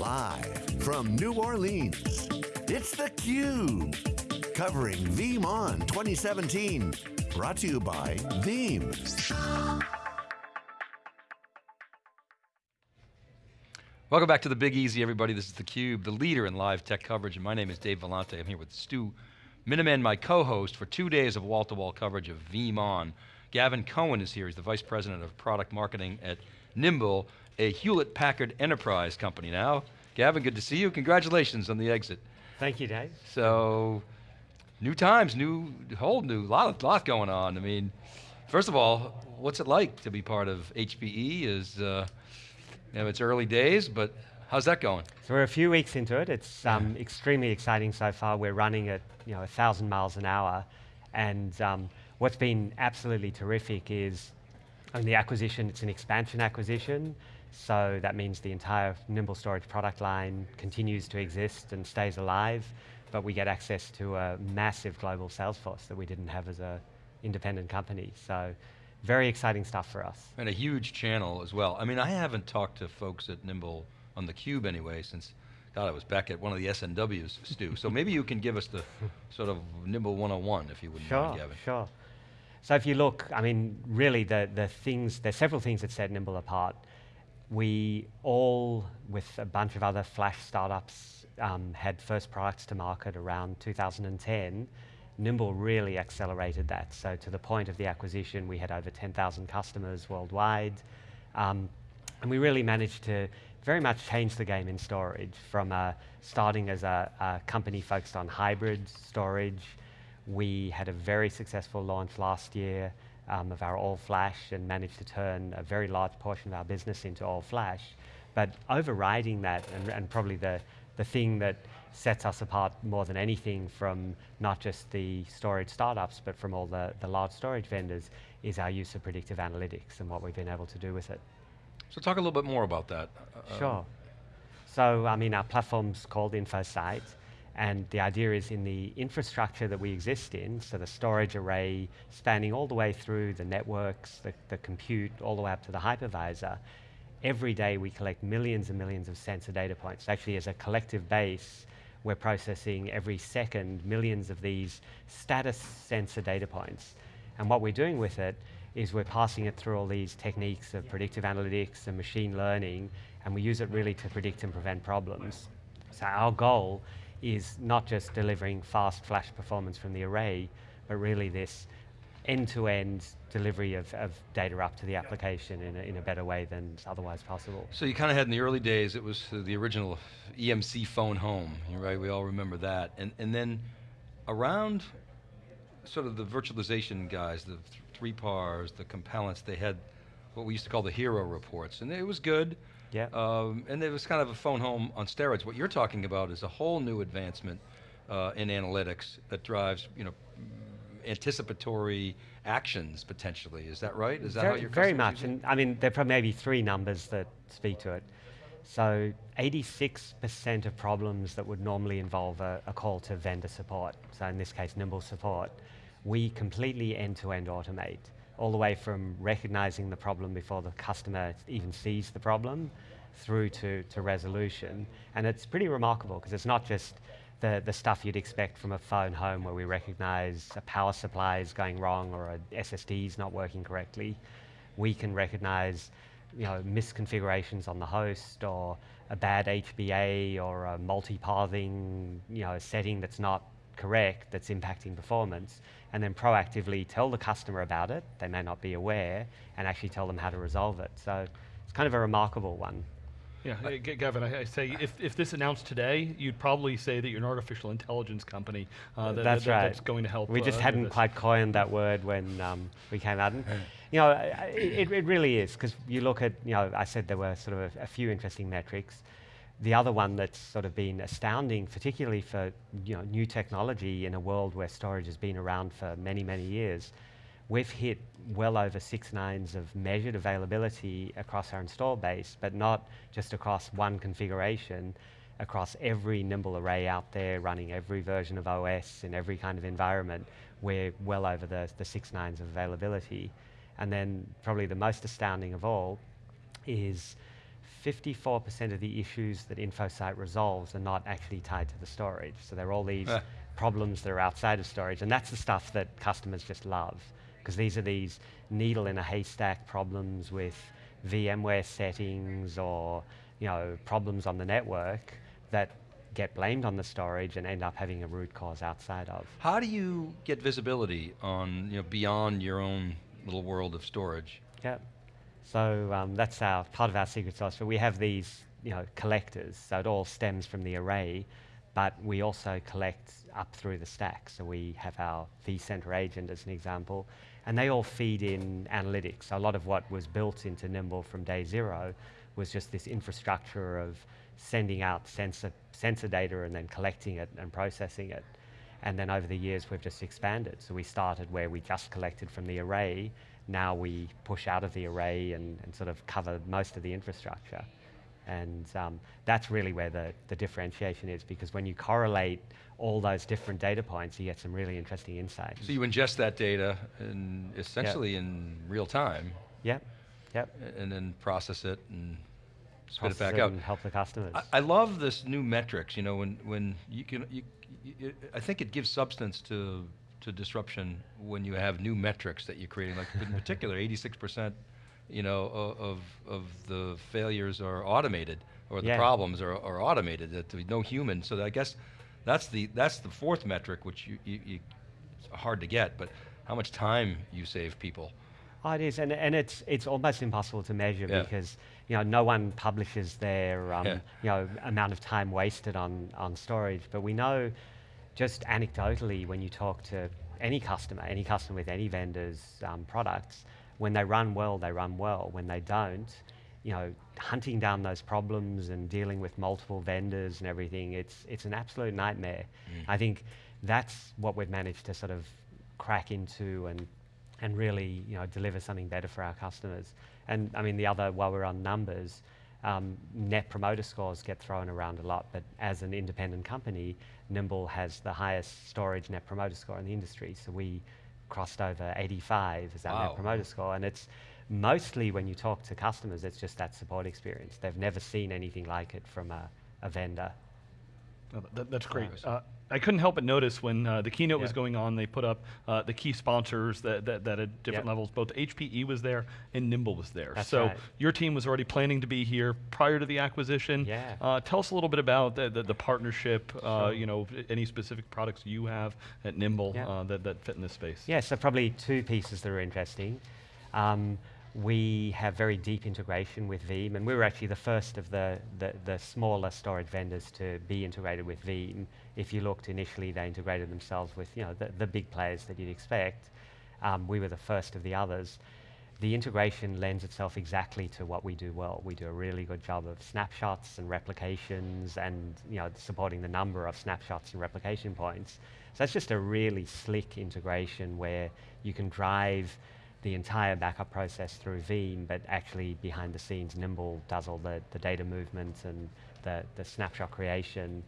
Live from New Orleans, it's theCUBE. Covering VeeamON 2017. Brought to you by Veeam. Welcome back to the Big Easy, everybody. This is theCUBE, the leader in live tech coverage, and my name is Dave Vellante. I'm here with Stu Miniman, my co-host, for two days of wall-to-wall -wall coverage of VeeamON. Gavin Cohen is here, he's the Vice President of Product Marketing at Nimble, a Hewlett-Packard Enterprise company now. Gavin, good to see you. Congratulations on the exit. Thank you, Dave. So, new times, new, whole new, lot, of lot going on. I mean, first of all, what's it like to be part of HPE? Is uh, you know, it's early days, but how's that going? So we're a few weeks into it. It's um, extremely exciting so far. We're running at you know, 1,000 miles an hour. And um, what's been absolutely terrific is I mean, the acquisition, it's an expansion acquisition. So that means the entire Nimble Storage product line continues to exist and stays alive, but we get access to a massive global sales force that we didn't have as an independent company. So very exciting stuff for us. And a huge channel as well. I mean, I haven't talked to folks at Nimble on the Cube anyway since, God, I was back at one of the SNWs, Stu. so maybe you can give us the sort of Nimble 101 if you wouldn't sure, mind, Gavin. Sure, So if you look, I mean, really the, the things, there's several things that set Nimble apart. We all, with a bunch of other Flash startups, um, had first products to market around 2010, Nimble really accelerated that. So to the point of the acquisition, we had over 10,000 customers worldwide. Um, and we really managed to very much change the game in storage from uh, starting as a, a, company focused on hybrid storage. We had a very successful launch last year um, of our all flash and managed to turn a very large portion of our business into all flash. But overriding that, and, and probably the, the thing that sets us apart more than anything from not just the storage startups, but from all the, the large storage vendors, is our use of predictive analytics and what we've been able to do with it. So talk a little bit more about that. Uh, sure. So, I mean, our platform's called InfoSight, and the idea is in the infrastructure that we exist in, so the storage array spanning all the way through the networks, the, the compute, all the way up to the hypervisor, every day we collect millions and millions of sensor data points. Actually, as a collective base, we're processing every second millions of these status sensor data points. And what we're doing with it is we're passing it through all these techniques of predictive analytics and machine learning, and we use it really to predict and prevent problems. So our goal is not just delivering fast flash performance from the array, but really this end-to-end -end delivery of, of, data up to the application in a, in a, better way than otherwise possible. So you kind of had in the early days, it was the original EMC phone home, right? We all remember that. And, and then around sort of the virtualization guys, the 3PARs, the Compellents, they had what we used to call the hero reports, and it was good. Yeah. Um, and it was kind of a phone home on steroids. What you're talking about is a whole new advancement uh, in analytics that drives, you know, anticipatory actions potentially. Is that right? Is that very, how you're Very much, and I mean, there are maybe three numbers that speak to it. So 86% of problems that would normally involve a, a, call to vendor support, so in this case Nimble support, we completely end-to-end -end automate, all the way from recognizing the problem before the customer even sees the problem, through to, to resolution. And it's pretty remarkable, because it's not just the, the stuff you'd expect from a phone home where we recognize a power supply is going wrong or a SSD is not working correctly. We can recognize you know, misconfigurations on the host or a bad HBA or a multi-pathing you know, setting that's not correct that's impacting performance and then proactively tell the customer about it, they may not be aware, and actually tell them how to resolve it. So it's kind of a remarkable one. Yeah, uh, Gavin, I, I, say if, if this announced today, you'd probably say that you're an artificial intelligence company. Uh, that, that's that, right. That's going to help. We just uh, hadn't quite coined that word when um, we came out. And, you know, it, it really is because you look at, you know, I said there were sort of a, a, few interesting metrics. The other one that's sort of been astounding, particularly for you know new technology in a world where storage has been around for many many years, we've hit well over six nines of measured availability across our install base, but not just across one configuration, across every Nimble array out there running every version of OS in every kind of environment, we're well over the, the six nines of availability. And then probably the most astounding of all is 54% of the issues that InfoSight resolves are not actually tied to the storage. So there are all these problems that are outside of storage, and that's the stuff that customers just love, because these are these needle in a haystack problems with VMware settings or you know problems on the network that get blamed on the storage and end up having a root cause outside of. How do you get visibility on, you know, beyond your own little world of storage? Yeah. So um, that's our part of our secret sauce. So we have these, you know, collectors. So it all stems from the array, but we also collect up through the stack. So we have our vCenter agent as an example, and they all feed in analytics. So a lot of what was built into Nimble from day zero was just this infrastructure of sending out sensor sensor data and then collecting it and processing it. And then over the years, we've just expanded. So we started where we just collected from the array. Now we push out of the array and, and sort of cover most of the infrastructure. And um, that's really where the, the differentiation is because when you correlate all those different data points, you get some really interesting insights. So you ingest that data and essentially in real time, Yep, yep. and then process it and spit it back it out. and help the customers. I, I love this new metrics. You know, when when you can, you, you, I think it gives substance to to disruption when you have new metrics that you're creating. Like in particular, 86 percent, you know, of of the failures are automated or the Yeah. problems are, are automated. That there's no human. So I guess that's the that's the fourth metric, which you, you, you it's hard to get, but how much time you save people. Oh, it is, and, and it's it's almost impossible to measure Yeah. because you know no one publishes their um, Yeah. you know amount of time wasted on on storage. But we know, just anecdotally, when you talk to any customer, any customer with any vendor's um, products, when they run well, they run well. When they don't, you know, hunting down those problems and dealing with multiple vendors and everything, it's it's an absolute nightmare. I think that's what we've managed to sort of crack into and and really you know deliver something better for our customers. And I mean the other while we're on numbers, um, net promoter scores get thrown around a lot, but as an independent company, Nimble has the highest storage net promoter score in the industry. So we crossed over 85 as our Wow. net promoter score, and it's mostly when you talk to customers, it's just that support experience. They've never seen anything like it from a, a vendor. Oh, that, that's great. Uh, I couldn't help but notice when uh, the keynote was going on, they put up uh, the key sponsors that, that, that at different Yep. levels. Both HPE was there and Nimble was there. That's so right. your team was already planning to be here prior to the acquisition. Yeah. Uh, tell us a little bit about the, the, the partnership. Uh, Sure. you know, any specific products you have at Nimble Yeah. uh, that, that fit in this space. Yeah, so probably two pieces that are interesting. Um, we have very deep integration with Veeam, and we were actually the first of the, the, the smaller storage vendors to be integrated with Veeam. If you looked initially, they integrated themselves with you know the, the big players that you'd expect. Um, we were the first of the others. The integration lends itself exactly to what we do well. We do a really good job of snapshots and replications, and you know supporting the number of snapshots and replication points. So it's just a really slick integration where you can drive the entire backup process through Veeam, but actually behind the scenes, Nimble does all the, the data movement and the, the snapshot creation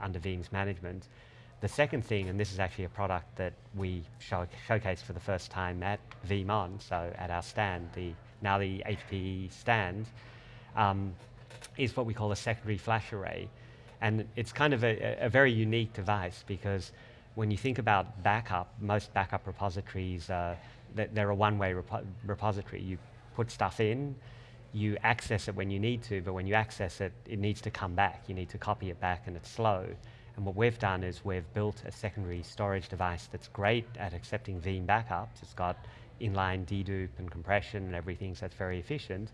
under Veeam's management. The second thing, and this is actually a product that we show, showcased for the first time at VeeamON, so at our stand, the now the HPE stand, um, is what we call a secondary flash array. And it's kind of a, a very unique device because when you think about backup, most backup repositories, th- they're a one-way repo- repository. You put stuff in, you access it when you need to, but when you access it, it needs to come back. You need to copy it back, and it's slow. And what we've done is we've built a secondary storage device that's great at accepting Veeam backups. It's got inline dedupe and compression and everything, so it's very efficient.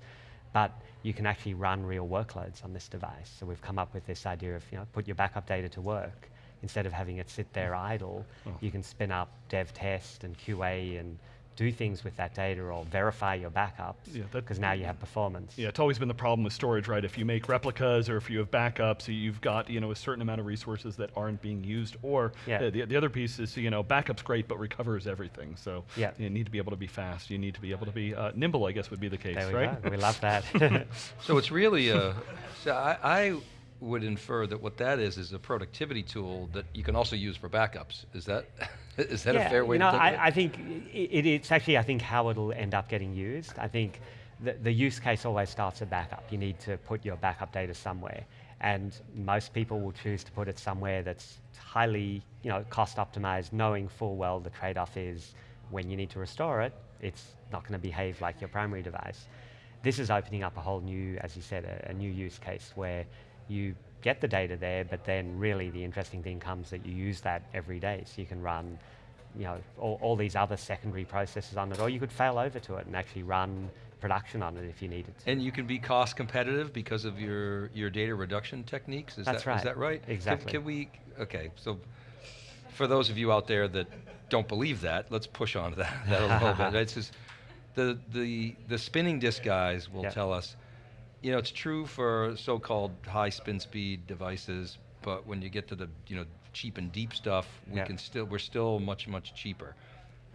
But you can actually run real workloads on this device. So we've come up with this idea of, you know, put your backup data to work. Instead of having it sit there idle, Oh. you can spin up dev test and QA and do things with that data or verify your backups Yeah, because now you have performance. Yeah, it's always been the problem with storage, right? If you make replicas or if you have backups, you've got you know a certain amount of resources that aren't being used. Or Yeah. uh, the, the other piece is you know backup's great, but recover is everything. So Yeah. you need to be able to be fast. You need to be able to be uh, nimble. I guess would be the case, There we right? go. We love that. So it's really a. So I, I would infer that what that is is a productivity tool that you can also use for backups. Is that is that a fair way you know, to think of it? I, I think it, it's actually I think how it'll end up getting used. I think the, the use case always starts at backup. You need to put your backup data somewhere. And most people will choose to put it somewhere that's highly you know, cost optimized, knowing full well the trade-off is when you need to restore it, it's not going to behave like your primary device. This is opening up a whole new, as you said, a, a new use case where you get the data there, but then really the interesting thing comes that you use that every day. So you can run you know, all, all, these other secondary processes on it, or you could fail over to it and actually run production on it if you needed to. And you can be cost competitive because of your, your data reduction techniques? Is That's that, right. Is that right? Exactly. Can, can, we, okay, so for those of you out there that don't believe that, let's push on to that, that a little bit. It's just, the, the, the spinning disk guys will yep. tell us, you know, it's true for so-called high spin speed devices, but when you get to the, you know, cheap and deep stuff, we yep. can still, we're still much, much cheaper.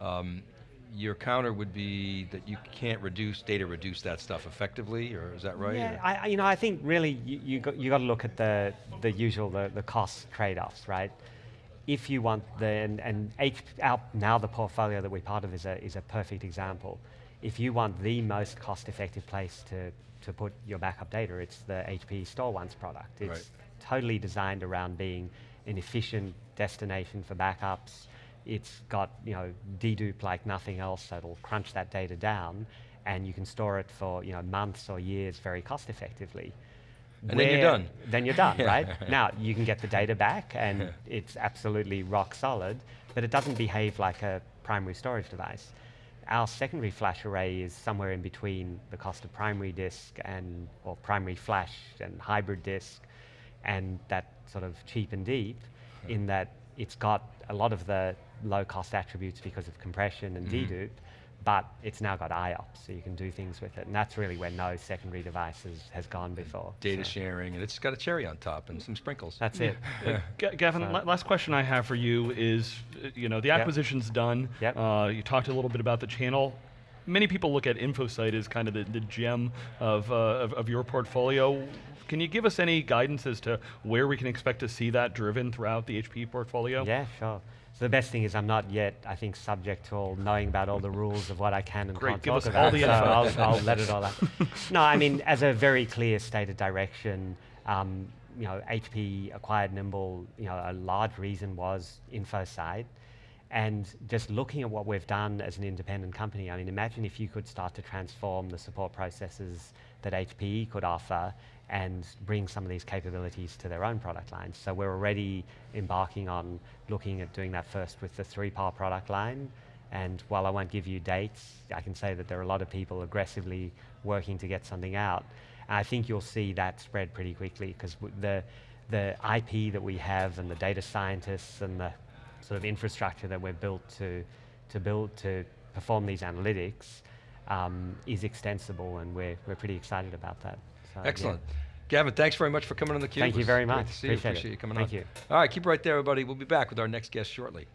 Um, your counter would be that you can't reduce data, reduce that stuff effectively, or is that right? Yeah, I, you know, I think really you, you got you got to look at the the usual the, the cost trade-offs, right? If you want the and, and H, our, now the portfolio that we're part of is a is a perfect example. If you want the most cost-effective place to to put your backup data, it's the HP StoreOnce product. It's right. totally designed around being an efficient destination for backups it's got you know dedupe like nothing else, so it'll crunch that data down, and you can store it for you know months or years very cost effectively. And Where then you're done. Then you're done, right? now you can get the data back, and it's absolutely rock solid, but it doesn't behave like a primary storage device. Our secondary flash array is somewhere in between the cost of primary disk and or primary flash and hybrid disk, and that sort of cheap and deep, in that it's got a lot of the low cost attributes because of compression and mm-hmm. dedupe, but it's now got IOPS, so you can do things with it. And that's really where no secondary device has, has gone before. Data so. sharing, and it's got a cherry on top and some sprinkles. That's it. Uh, Gavin, so. last question I have for you is, uh, you know, the acquisition's yep. done. Yep. Uh, you talked a little bit about the channel. Many people look at InfoSight as kind of the, the gem of, uh, of, of your portfolio. Can you give us any guidance as to where we can expect to see that driven throughout the HP portfolio? Yeah, sure. So the best thing is I'm not yet, I think, subject to all knowing about all the rules of what I can and Great, can't give talk us about. all the so. I'll, I'll let it all out. no, I mean, as a very clear stated direction, um, you know, HP acquired Nimble, you know, a large reason was InfoSight. And just looking at what we've done as an independent company, I mean, imagine if you could start to transform the support processes that HPE could offer and bring some of these capabilities to their own product lines. So we're already embarking on looking at doing that first with the 3PAR product line. And while I won't give you dates, I can say that there are a lot of people aggressively working to get something out. And I think you'll see that spread pretty quickly because the, the IP that we have and the data scientists and the sort of infrastructure that we've built to, to build to perform these analytics um, is extensible and we're, we're pretty excited about that. So, Excellent. Yeah. Gavin, thanks very much for coming on theCUBE. Thank you very much. Appreciate Appreciate you. Appreciate it. you coming Thank on. you. All right, keep right there, everybody. We'll be back with our next guest shortly.